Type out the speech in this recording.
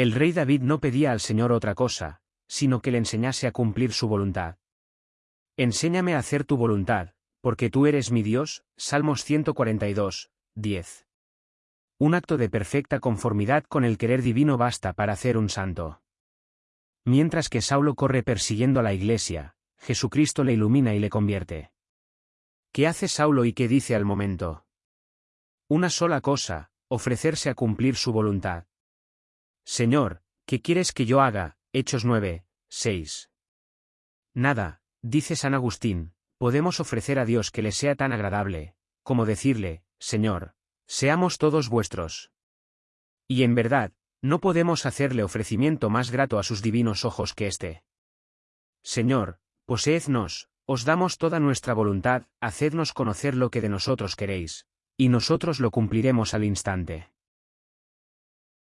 El rey David no pedía al Señor otra cosa, sino que le enseñase a cumplir su voluntad. Enséñame a hacer tu voluntad, porque tú eres mi Dios, Salmos 142, 10. Un acto de perfecta conformidad con el querer divino basta para hacer un santo. Mientras que Saulo corre persiguiendo a la iglesia, Jesucristo le ilumina y le convierte. ¿Qué hace Saulo y qué dice al momento? Una sola cosa, ofrecerse a cumplir su voluntad. Señor, ¿qué quieres que yo haga? Hechos 9, 6. Nada, dice San Agustín, podemos ofrecer a Dios que le sea tan agradable, como decirle, Señor, seamos todos vuestros. Y en verdad, no podemos hacerle ofrecimiento más grato a sus divinos ojos que este. Señor, poseednos, os damos toda nuestra voluntad, hacednos conocer lo que de nosotros queréis, y nosotros lo cumpliremos al instante.